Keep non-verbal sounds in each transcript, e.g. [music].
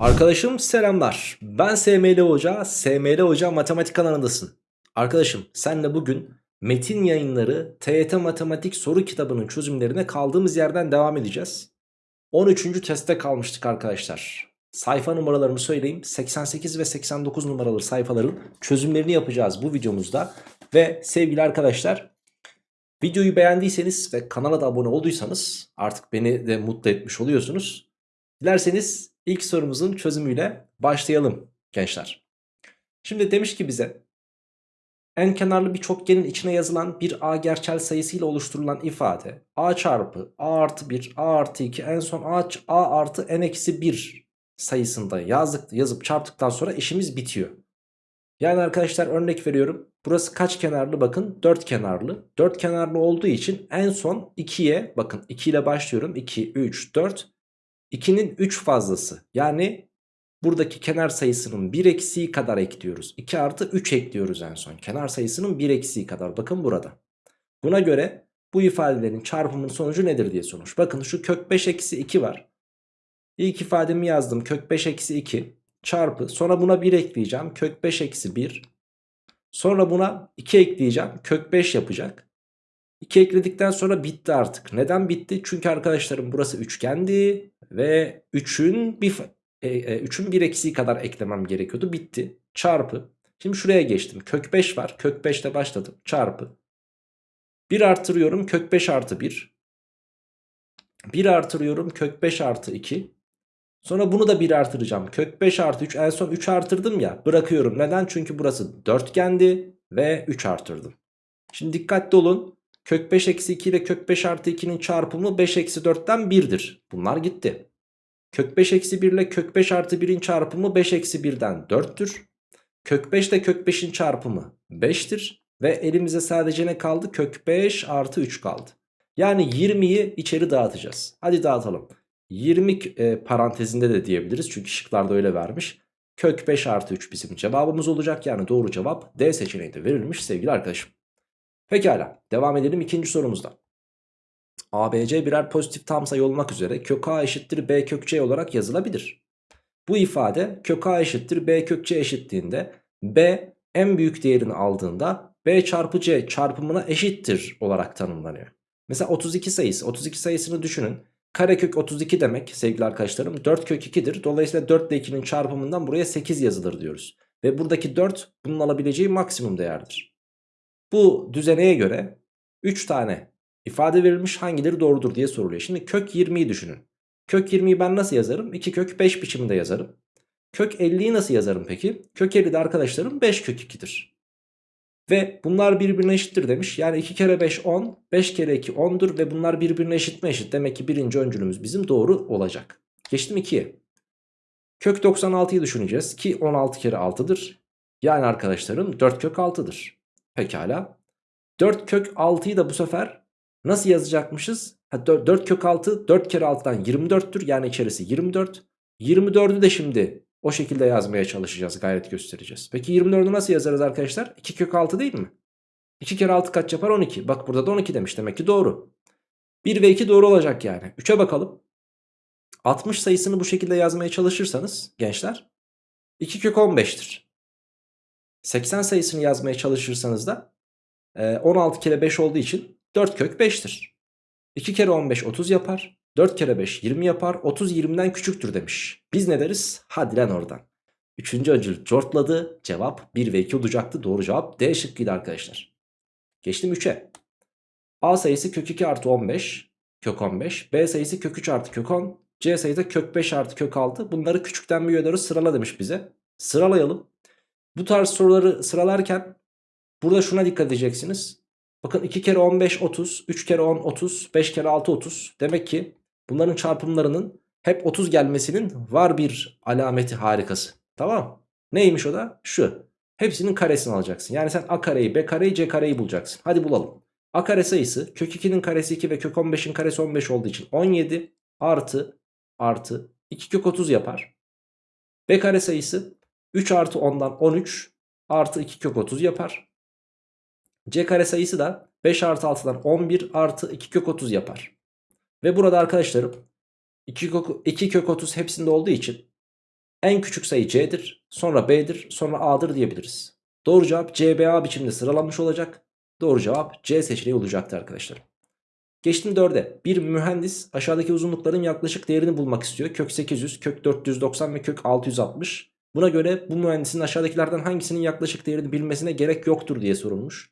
Arkadaşım selamlar. Ben SML Hoca, SML Hoca Matematik kanalındasın. Arkadaşım senle bugün Metin Yayınları TYT Matematik soru kitabının çözümlerine kaldığımız yerden devam edeceğiz. 13. testte kalmıştık arkadaşlar. Sayfa numaralarımı söyleyeyim. 88 ve 89 numaralı sayfaların çözümlerini yapacağız bu videomuzda. Ve sevgili arkadaşlar videoyu beğendiyseniz ve kanala da abone olduysanız artık beni de mutlu etmiş oluyorsunuz. Dilerseniz ilk sorumuzun çözümüyle başlayalım gençler. Şimdi demiş ki bize en kenarlı bir çokgenin içine yazılan bir a gerçel sayısıyla oluşturulan ifade a çarpı a artı 1 a artı 2 en son a, a artı n eksi 1 sayısında yazdık, yazıp çarptıktan sonra işimiz bitiyor. Yani arkadaşlar örnek veriyorum. Burası kaç kenarlı bakın 4 kenarlı. 4 kenarlı olduğu için en son 2'ye bakın 2 ile başlıyorum. 2, 3, 4 2'nin 3 fazlası yani buradaki kenar sayısının 1 eksiği kadar ekliyoruz. 2 artı 3 ekliyoruz en son. Kenar sayısının 1 eksiği kadar bakın burada. Buna göre bu ifadelerin çarpımının sonucu nedir diye sormuş. Bakın şu kök 5 eksi 2 var. İlk ifademi yazdım kök 5 eksi 2 çarpı sonra buna 1 ekleyeceğim kök 5 eksi 1 sonra buna 2 ekleyeceğim kök 5 yapacak 2 ekledikten sonra bitti artık. Neden bitti? Çünkü arkadaşlarım burası üçgendi ve 3'ün bir e, e, 3'ün bir eksiği kadar eklemem gerekiyordu. Bitti. Çarpı. Şimdi şuraya geçtim. Kök 5 var. Kök 5 ile başladım. Çarpı. 1 artırıyorum. Kök 5 artı 1. 1 artırıyorum. Kök 5 artı 2. Sonra bunu da 1 artıracağım. Kök 5 artı 3. En son 3 artırdım ya. Bırakıyorum. Neden? Çünkü burası dörtgendi ve 3 artırdım. Şimdi dikkatli olun. Kök 5 eksi 2 ile kök 5 artı 2'nin çarpımı 5 eksi 4'ten 1'dir. Bunlar gitti. Kök 5 eksi 1 ile kök 5 artı 1'in çarpımı 5 eksi 1'den 4'tür. Kök 5 ile kök 5'in çarpımı 5'tir. Ve elimize sadece ne kaldı? Kök 5 artı 3 kaldı. Yani 20'yi içeri dağıtacağız. Hadi dağıtalım. 20 e, parantezinde de diyebiliriz. Çünkü şıklarda öyle vermiş. Kök 5 artı 3 bizim cevabımız olacak. Yani doğru cevap D seçeneği de verilmiş sevgili arkadaşım. Pekala devam edelim ikinci sorumuzda. ABC birer pozitif tam sayı olmak üzere kök A eşittir B kök C olarak yazılabilir. Bu ifade kök A eşittir B kök C eşitliğinde B en büyük değerini aldığında B çarpı C çarpımına eşittir olarak tanımlanıyor. Mesela 32 sayısı 32 sayısını düşünün. Karekök 32 demek sevgili arkadaşlarım 4 kök 2'dir. Dolayısıyla 4 ile 2'nin çarpımından buraya 8 yazılır diyoruz. Ve buradaki 4 bunun alabileceği maksimum değerdir. Bu düzeneye göre 3 tane ifade verilmiş hangileri doğrudur diye soruluyor. Şimdi kök 20'yi düşünün. Kök 20'yi ben nasıl yazarım? 2 kök 5 biçiminde yazarım. Kök 50'yi nasıl yazarım peki? Kök 50'de arkadaşlarım 5 kök 2'dir. Ve bunlar birbirine eşittir demiş. Yani 2 kere 5 10, 5 kere 2 10'dur ve bunlar birbirine eşit mi eşit? Demek ki birinci öncülümüz bizim doğru olacak. Geçtim 2'ye. Kök 96'yı düşüneceğiz ki 16 kere 6'dır. Yani arkadaşlarım 4 kök 6'dır. Pekala. 4 kök 6'yı da bu sefer nasıl yazacakmışız? Ha, 4, 4 kök 6 4 kere 6'dan 24'tür. Yani içerisi 24. 24'ü de şimdi o şekilde yazmaya çalışacağız. Gayret göstereceğiz. Peki 24'ü nasıl yazarız arkadaşlar? 2 kök 6 değil mi? 2 kere 6 kaç yapar? 12. Bak burada da 12 demiş. Demek ki doğru. 1 ve 2 doğru olacak yani. 3'e bakalım. 60 sayısını bu şekilde yazmaya çalışırsanız gençler 2 kök 15'tir. 80 sayısını yazmaya çalışırsanız da 16 kere 5 olduğu için 4 kök 5'tir. 2 kere 15 30 yapar. 4 kere 5 20 yapar. 30 20'den küçüktür demiş. Biz ne deriz? Hadi lan oradan. Üçüncü öncül cortladı. Cevap 1 ve 2 olacaktı. Doğru cevap D şıkkıydı arkadaşlar. Geçtim 3'e. A sayısı kök 2 artı 15. Kök 15. B sayısı kök 3 artı kök 10. C sayısı kök 5 artı kök 6. Bunları küçükten büyüğe doğru sırala demiş bize. Sıralayalım. Bu tarz soruları sıralarken burada şuna dikkat edeceksiniz. Bakın 2 kere 15 30, 3 kere 10 30, 5 kere 6 30. Demek ki bunların çarpımlarının hep 30 gelmesinin var bir alameti harikası. Tamam Neymiş o da? Şu. Hepsinin karesini alacaksın. Yani sen a kareyi, b kareyi, c kareyi bulacaksın. Hadi bulalım. a kare sayısı kök 2'nin karesi 2 ve kök 15'in karesi 15 olduğu için 17 artı artı 2 kök 30 yapar. b kare sayısı 3 artı 10'dan 13 artı 2 kök 30 yapar. C kare sayısı da 5 artı 6'dan 11 artı 2 kök 30 yapar. Ve burada arkadaşlarım 2 kök, 2 kök 30 hepsinde olduğu için En küçük sayı c'dir, sonra b'dir, sonra a'dır diyebiliriz. Doğru cevap CBA biçimde sıralanmış olacak. Doğru cevap C seçeneği olacaktı arkadaşlar. Geçtim 4'e. Bir mühendis aşağıdaki uzunlukların yaklaşık değerini bulmak istiyor. Kök 800, kök 490 ve kök 660. Buna göre bu mühendisin aşağıdakilerden hangisinin yaklaşık değerini bilmesine gerek yoktur diye sorulmuş.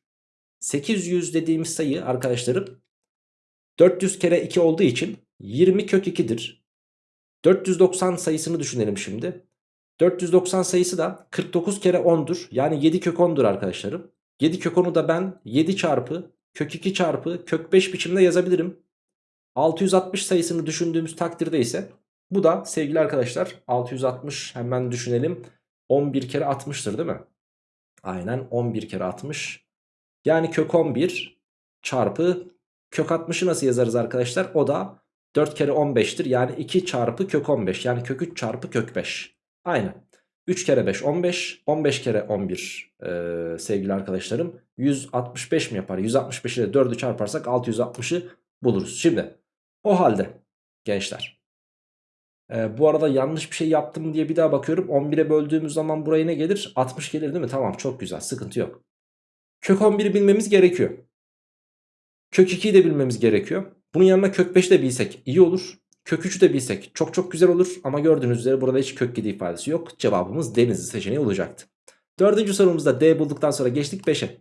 800 dediğimiz sayı arkadaşlarım 400 kere 2 olduğu için 20 kök 2'dir. 490 sayısını düşünelim şimdi. 490 sayısı da 49 kere 10'dur. Yani 7 kök 10'dur arkadaşlarım. 7 kök 10'u da ben 7 çarpı kök 2 çarpı kök 5 biçimde yazabilirim. 660 sayısını düşündüğümüz takdirde ise bu da sevgili arkadaşlar 660 hemen düşünelim. 11 kere 60'tır değil mi? Aynen 11 kere 60. Yani kök 11 çarpı kök 60'ı nasıl yazarız arkadaşlar? O da 4 kere 15'tir. Yani 2 çarpı kök 15. Yani kök 3 çarpı kök 5. Aynen. 3 kere 5 15. 15 kere 11 ee, sevgili arkadaşlarım. 165 mi yapar? 165 ile 4'ü çarparsak 660'ı buluruz. Şimdi o halde gençler. Ee, bu arada yanlış bir şey yaptım diye bir daha bakıyorum. 11'e böldüğümüz zaman buraya ne gelir? 60 gelir değil mi? Tamam çok güzel sıkıntı yok. Kök 11'i bilmemiz gerekiyor. Kök 2'yi de bilmemiz gerekiyor. Bunun yanına kök 5'i de bilsek iyi olur. Kök 3'ü de bilsek çok çok güzel olur. Ama gördüğünüz üzere burada hiç kök 7 ifadesi yok. Cevabımız denizli seçeneği olacaktı. Dördüncü sorumuzda D bulduktan sonra geçtik 5'e.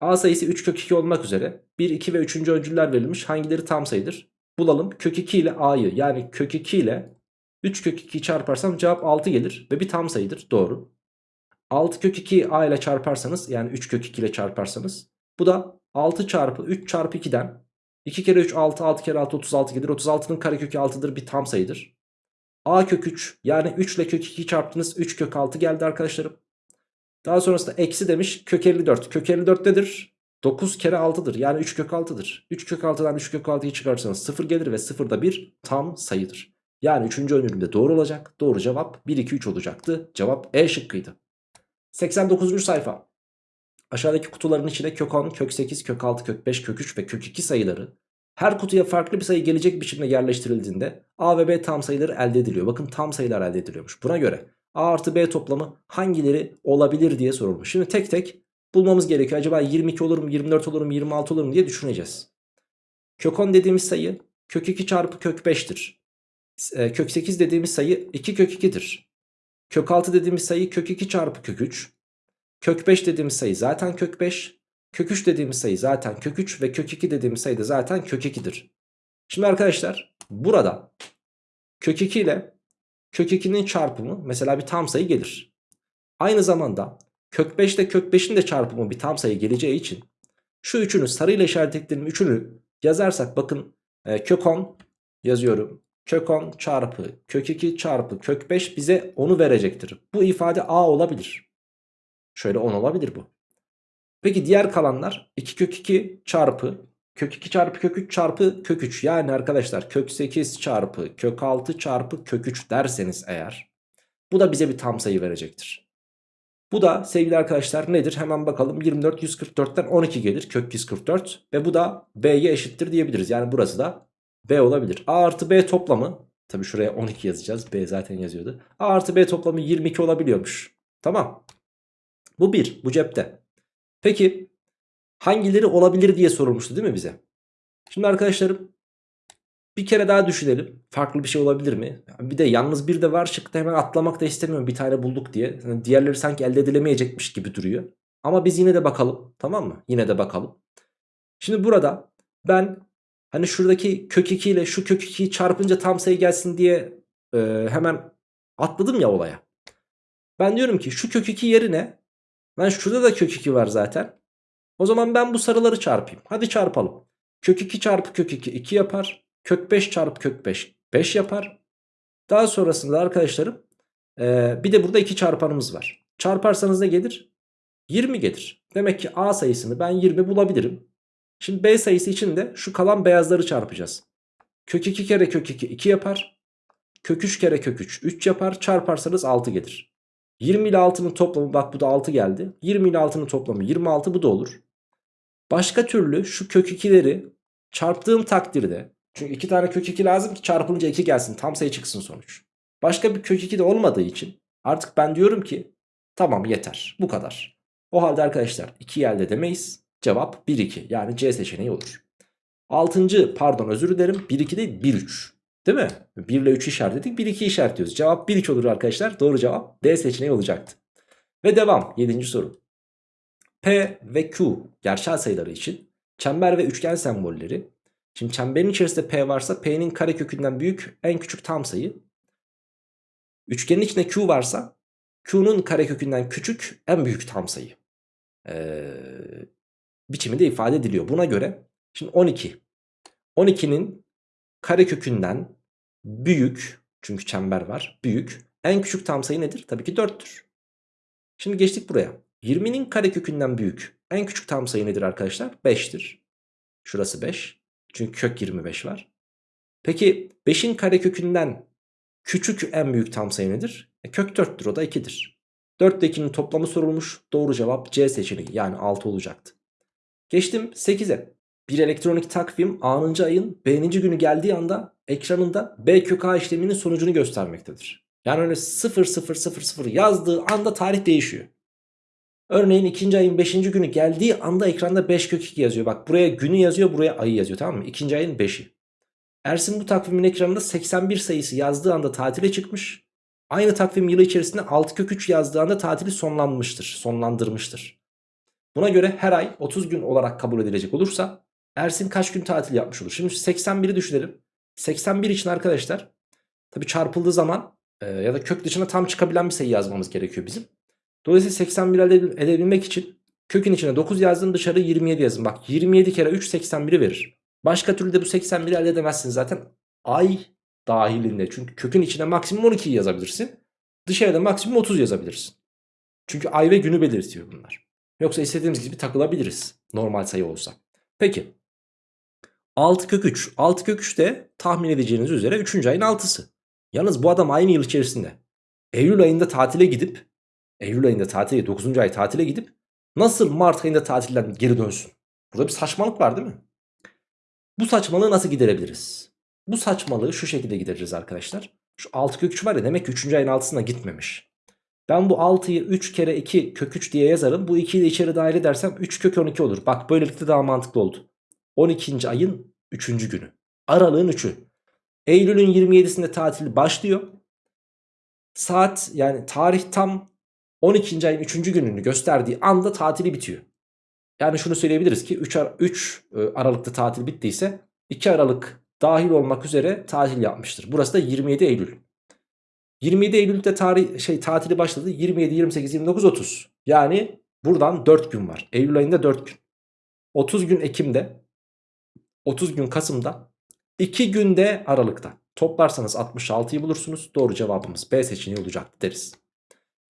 A sayısı 3 kök 2 olmak üzere 1, 2 ve 3. öncüller verilmiş. Hangileri tam sayıdır? Bulalım. Kök 2 ile A'yı yani kök 2 ile 3 kök 2 çarparsam cevap 6 gelir. Ve bir tam sayıdır. Doğru. 6 kök 2'yi A ile çarparsanız yani 3 kök 2 ile çarparsanız bu da 6 çarpı 3 çarpı 2'den 2 kere 3 6 6 kere 6 36 gelir. 36'nın karekökü 6'dır bir tam sayıdır. A kök 3 yani 3 ile kök 2 çarptınız 3 kök 6 geldi arkadaşlarım. Daha sonrasında eksi demiş kök 54. Kök 54 nedir? 9 kere 6'dır yani 3 kök 6'dır. 3 kök 6'dan 3 kök 6'yı çıkarırsanız 0 gelir ve 0 da bir tam sayıdır. Yani 3. öncülümde doğru olacak. Doğru cevap 1 2 3 olacaktı. Cevap E şıkkıydı. 89. sayfa. Aşağıdaki kutuların içine kök 10, kök 8, kök 6, kök 5, kök 3 ve kök 2 sayıları her kutuya farklı bir sayı gelecek biçimde yerleştirildiğinde A ve B tam sayıları elde ediliyor. Bakın tam sayılar elde ediliyormuş. Buna göre A artı B toplamı hangileri olabilir diye sorulmuş. Şimdi tek tek bulmamız gerekiyor. Acaba 22 olur mu, 24 olur mu, 26 olur mu diye düşüneceğiz. Kök 10 dediğimiz sayı kök 2 çarpı kök 5'tir. E, kök 8 dediğimiz sayı 2 kök 2'dir. Kök 6 dediğimiz sayı kök 2 çarpı kök 3. Kök 5 dediğimiz sayı zaten kök 5. Kök 3 dediğimiz sayı zaten kök 3 ve kök 2 dediğimiz sayı da zaten kök 2'dir. Şimdi arkadaşlar burada kök 2 ile kök 2'nin çarpımı mesela bir tam sayı gelir. Aynı zamanda kök 5 ile kök 5'in de çarpımı bir tam sayı geleceği için şu üçünü sarıyla işaretlediğim üçünü yazarsak bakın e, kök 10 yazıyorum. Kök 10 çarpı kök 2 çarpı kök 5 bize 10'u verecektir. Bu ifade A olabilir. Şöyle 10 olabilir bu. Peki diğer kalanlar 2 kök 2 çarpı kök 2 çarpı kök 3 çarpı kök 3. Yani arkadaşlar kök 8 çarpı kök 6 çarpı kök 3 derseniz eğer bu da bize bir tam sayı verecektir. Bu da sevgili arkadaşlar nedir? Hemen bakalım 24 144'ten 12 gelir kök 144 ve bu da B'ye eşittir diyebiliriz. Yani burası da B olabilir. A artı B toplamı tabi şuraya 12 yazacağız. B zaten yazıyordu. A artı B toplamı 22 olabiliyormuş. Tamam. Bu bir. Bu cepte. Peki hangileri olabilir diye sorulmuştu değil mi bize? Şimdi arkadaşlarım bir kere daha düşünelim. Farklı bir şey olabilir mi? Bir de yalnız bir de var şıkta hemen atlamak da istemiyorum bir tane bulduk diye. Yani diğerleri sanki elde edilemeyecekmiş gibi duruyor. Ama biz yine de bakalım tamam mı? Yine de bakalım. Şimdi burada ben hani şuradaki kök 2 ile şu kök 2'yi çarpınca tam sayı gelsin diye e, hemen atladım ya olaya. Ben diyorum ki şu kök 2 yerine Lan şurada da kök 2 var zaten. O zaman ben bu sarıları çarpayım. Hadi çarpalım. Kök 2 çarpı kök 2 2 yapar. Kök 5 çarpı kök 5 5 yapar. Daha sonrasında arkadaşlarım ee, bir de burada 2 çarpanımız var. Çarparsanız ne gelir? 20 gelir. Demek ki A sayısını ben 20 bulabilirim. Şimdi B sayısı için de şu kalan beyazları çarpacağız. Kök 2 kere kök 2 2 yapar. Kök 3 kere kök 3 3 yapar. Çarparsanız 6 gelir. 20 ile 6'nın toplamı bak bu da 6 geldi. 20 ile 6'nın toplamı 26 bu da olur. Başka türlü şu kök 2'leri çarptığım takdirde çünkü 2 tane kök 2 lazım ki çarpılınca 2 gelsin tam sayı çıksın sonuç. Başka bir kök 2 de olmadığı için artık ben diyorum ki tamam yeter bu kadar. O halde arkadaşlar 2 elde edemeyiz. Cevap 1 2 yani C seçeneği olur. 6. pardon özür dilerim 1 2 değil 1 3. Değil mi? 1 ile 3 işaretledik 1 2 işaretliyoruz. Cevap 1 2 olur arkadaşlar. Doğru cevap D seçeneği olacaktı. Ve devam 7. soru. P ve Q gerçel sayıları için çember ve üçgen sembolleri. Şimdi çemberin içerisinde P varsa P'nin karekökünden büyük en küçük tam sayı. Üçgenin içinde Q varsa Q'nun karekökünden küçük en büyük tam sayı. Ee, biçiminde ifade ediliyor. Buna göre şimdi 12. 12'nin karekökünden büyük çünkü çember var büyük en küçük tam sayı nedir? Tabii ki 4'tür. Şimdi geçtik buraya. 20'nin karekökünden büyük en küçük tam sayı nedir arkadaşlar? 5'tir. Şurası 5. Çünkü kök 25 var. Peki 5'in karekökünden küçük en büyük tam sayı nedir? E, kök 4'tür o da 2'dir. 4 ile 2'nin toplamı sorulmuş. Doğru cevap C seçeneği yani 6 olacaktı. Geçtim 8'e. Bir elektronik takvim A'nıncı ayın B'ninci günü geldiği anda ekranında B kök A işleminin sonucunu göstermektedir. Yani öyle 0000 yazdığı anda tarih değişiyor. Örneğin ikinci ayın 5. günü geldiği anda ekranda 5 kök 2 yazıyor. Bak buraya günü yazıyor buraya ayı yazıyor tamam mı? İkinci ayın 5'i. Ersin bu takvimin ekranında 81 sayısı yazdığı anda tatile çıkmış. Aynı takvim yılı içerisinde 6 kök 3 yazdığı anda tatili sonlanmıştır. Sonlandırmıştır. Buna göre her ay 30 gün olarak kabul edilecek olursa Ersin kaç gün tatil yapmış olur? Şimdi 81'i düşünelim. 81 için arkadaşlar tabi çarpıldığı zaman e, ya da kök dışına tam çıkabilen bir sayı yazmamız gerekiyor bizim. Dolayısıyla 81 elde edebilmek için kökün içine 9 yazdım dışarı 27 yazın. Bak 27 kere 3 81'i verir. Başka türlü de bu 81'i elde edemezsin zaten. Ay dahilinde. Çünkü kökün içine maksimum 12 yazabilirsin. Dışarıda maksimum 30 yazabilirsin. Çünkü ay ve günü belirtiyor bunlar. Yoksa istediğimiz gibi takılabiliriz. Normal sayı olsa. Peki. 6 kök 3. 6 kök 3 de tahmin edeceğiniz üzere 3. ayın 6'sı. Yalnız bu adam aynı yıl içerisinde Eylül ayında tatile gidip Eylül ayında tatile 9. ay tatile gidip nasıl Mart ayında tatilden geri dönsün? Burada bir saçmalık var değil mi? Bu saçmalığı nasıl giderebiliriz? Bu saçmalığı şu şekilde gideririz arkadaşlar. Şu 6 kök 3 var ya demek ki 3. ayın 6'sına gitmemiş. Ben bu 6'yı 3 kere 2 kök 3 diye yazarım. Bu 2'yi de içeri dahil edersem 3 kök 12 olur. Bak böylelikle daha mantıklı oldu. 12. ayın 3. günü. Aralığın 3'ü. Eylül'ün 27'sinde tatil başlıyor. Saat yani tarih tam 12. ayın 3. gününü gösterdiği anda tatili bitiyor. Yani şunu söyleyebiliriz ki 3, Ar 3 e, Aralık'ta tatil bittiyse 2 Aralık dahil olmak üzere tatil yapmıştır. Burası da 27 Eylül. 27 Eylül'de tarih şey tatili başladı. 27 28 29 30. Yani buradan 4 gün var. Eylül ayında 4 gün. 30 gün Ekim'de 30 gün Kasım'da 2 günde Aralık'ta. Toplarsanız 66'yı bulursunuz. Doğru cevabımız B seçeneği olacaktı deriz.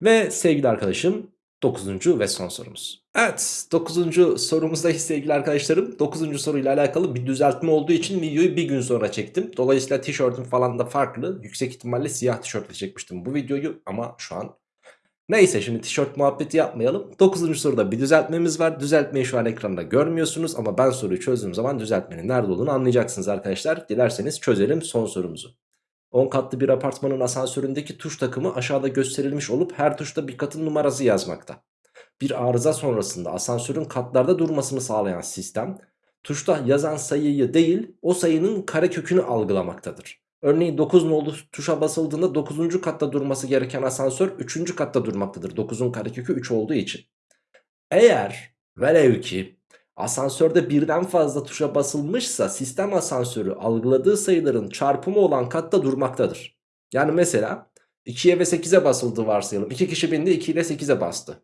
Ve sevgili arkadaşım 9. ve son sorumuz. Evet 9. sorumuzdayız [laughs] sevgili arkadaşlarım. 9. soruyla alakalı bir düzeltme olduğu için videoyu bir gün sonra çektim. Dolayısıyla tişörtüm falan da farklı. Yüksek ihtimalle siyah tişörtle çekmiştim bu videoyu ama şu an Neyse şimdi tişört muhabbeti yapmayalım. 9. soruda bir düzeltmemiz var. Düzeltmeyi şu an ekranda görmüyorsunuz ama ben soruyu çözdüğüm zaman düzeltmenin nerede olduğunu anlayacaksınız arkadaşlar. Dilerseniz çözelim son sorumuzu. 10 katlı bir apartmanın asansöründeki tuş takımı aşağıda gösterilmiş olup her tuşta bir katın numarası yazmakta. Bir arıza sonrasında asansörün katlarda durmasını sağlayan sistem tuşta yazan sayıyı değil o sayının karekökünü algılamaktadır. Örneğin 9 nolu tuşa basıldığında 9. katta durması gereken asansör 3. katta durmaktadır. 9'un karekökü 3 olduğu için. Eğer velev ki asansörde birden fazla tuşa basılmışsa sistem asansörü algıladığı sayıların çarpımı olan katta durmaktadır. Yani mesela 2'ye ve 8'e basıldı varsayalım. 2 kişi bindi 2 ile 8'e bastı.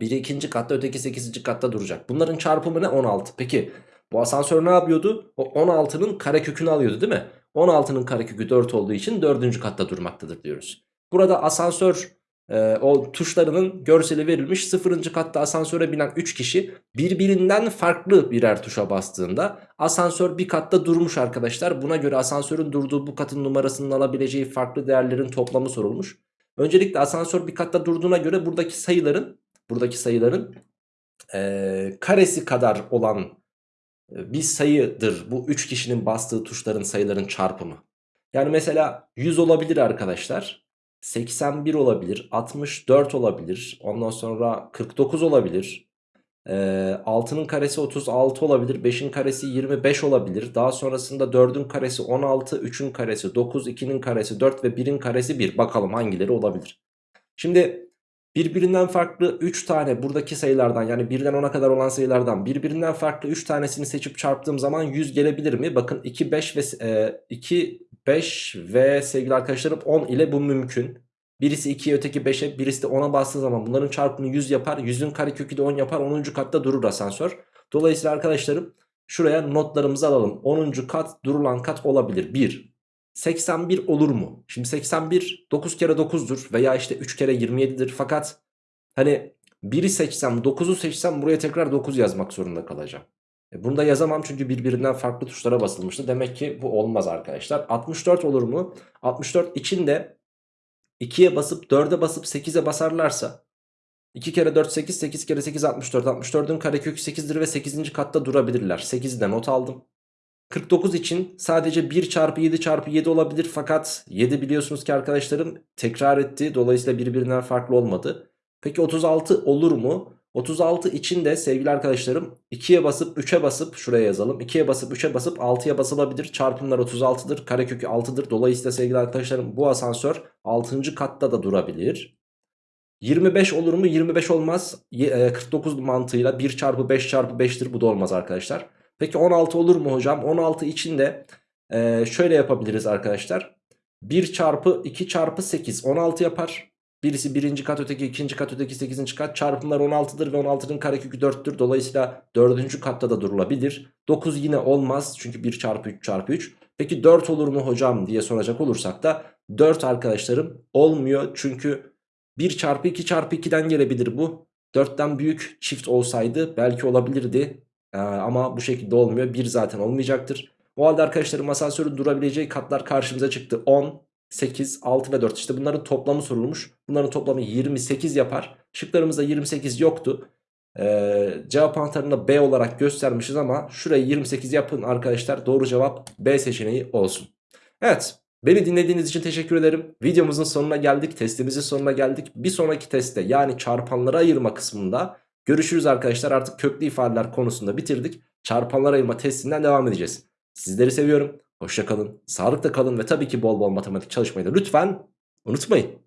Biri ikinci katta öteki 8. katta duracak. Bunların çarpımı ne? 16. Peki bu asansör ne yapıyordu? O 16'nın karekökünü alıyordu değil mi? 16'nın karekökü 4 olduğu için 4. katta durmaktadır diyoruz. Burada asansör e, o tuşlarının görseli verilmiş 0. katta asansöre binen 3 kişi birbirinden farklı birer tuşa bastığında asansör bir katta durmuş arkadaşlar. Buna göre asansörün durduğu bu katın numarasının alabileceği farklı değerlerin toplamı sorulmuş. Öncelikle asansör bir katta durduğuna göre buradaki sayıların buradaki sayıların e, karesi kadar olan bir sayıdır bu 3 kişinin bastığı tuşların sayıların çarpımı. Yani mesela 100 olabilir arkadaşlar. 81 olabilir. 64 olabilir. Ondan sonra 49 olabilir. Ee, 6'nın karesi 36 olabilir. 5'in karesi 25 olabilir. Daha sonrasında 4'ün karesi 16. 3'ün karesi 9. 2'nin karesi 4 ve 1'in karesi 1. Bakalım hangileri olabilir. Şimdi birbirinden farklı 3 tane buradaki sayılardan yani 1'den 10'a kadar olan sayılardan birbirinden farklı 3 tanesini seçip çarptığım zaman 100 gelebilir mi? Bakın 2, 5 ve e, 2, 5 ve sevgili arkadaşlarım 10 ile bu mümkün. Birisi 2'ye öteki 5'e birisi de 10'a bastığı zaman bunların çarpımı 100 yapar. 100'ün karekökü de 10 yapar 10. katta durur asansör. Dolayısıyla arkadaşlarım şuraya notlarımızı alalım. 10. kat durulan kat olabilir. 1. 81 olur mu? Şimdi 81 9 kere 9'dur veya işte 3 kere 27'dir. Fakat hani 1'i seçsem 9'u seçsem buraya tekrar 9 yazmak zorunda kalacağım. E bunu da yazamam çünkü birbirinden farklı tuşlara basılmıştı. Demek ki bu olmaz arkadaşlar. 64 olur mu? 64 içinde 2'ye basıp 4'e basıp 8'e basarlarsa 2 kere 4 8 8 kere 8 64 64'ün karekökü 8'dir ve 8. katta durabilirler 8'i de not aldım 49 için sadece 1 çarpı 7 çarpı 7 olabilir fakat 7 biliyorsunuz ki arkadaşlarım tekrar etti. Dolayısıyla birbirinden farklı olmadı. Peki 36 olur mu? 36 için de sevgili arkadaşlarım 2'ye basıp 3'e basıp şuraya yazalım. 2'ye basıp 3'e basıp 6'ya basılabilir. Çarpımlar 36'dır karekökü 6'dır dolayısıyla sevgili arkadaşlarım bu asansör 6. katta da durabilir. 25 olur mu? 25 olmaz. 49 mantığıyla 1 çarpı 5 çarpı 5'tir bu da olmaz arkadaşlar peki 16 olur mu hocam 16 için de e, şöyle yapabiliriz arkadaşlar 1 çarpı 2 çarpı 8 16 yapar Birisi birinci kat öteki ikinci kat öteki sekizinci kat çarpımlar 16'dır ve 16'nın karekökü 4'tür. Dolayısıyla dördüncü katta da durulabilir. 9 yine olmaz çünkü 1 çarpı 3 çarpı 3. Peki 4 olur mu hocam diye soracak olursak da 4 arkadaşlarım olmuyor. Çünkü 1 çarpı 2 çarpı 2'den gelebilir bu. 4'ten büyük çift olsaydı belki olabilirdi. Ee, ama bu şekilde olmuyor. 1 zaten olmayacaktır. O halde arkadaşlarım asansörün durabileceği katlar karşımıza çıktı. 10, 8, 6 ve 4 işte bunların toplamı sorulmuş. Bunların toplamı 28 yapar. Şıklarımızda 28 yoktu. Ee, cevap anahtarını B olarak göstermişiz ama şurayı 28 yapın arkadaşlar. Doğru cevap B seçeneği olsun. Evet beni dinlediğiniz için teşekkür ederim. Videomuzun sonuna geldik. Testimizin sonuna geldik. Bir sonraki testte yani çarpanlara ayırma kısmında görüşürüz arkadaşlar. Artık köklü ifadeler konusunda bitirdik. Çarpanlara ayırma testinden devam edeceğiz. Sizleri seviyorum. Hoşçakalın, sağlıkla kalın ve tabii ki bol bol matematik çalışmayı da lütfen unutmayın.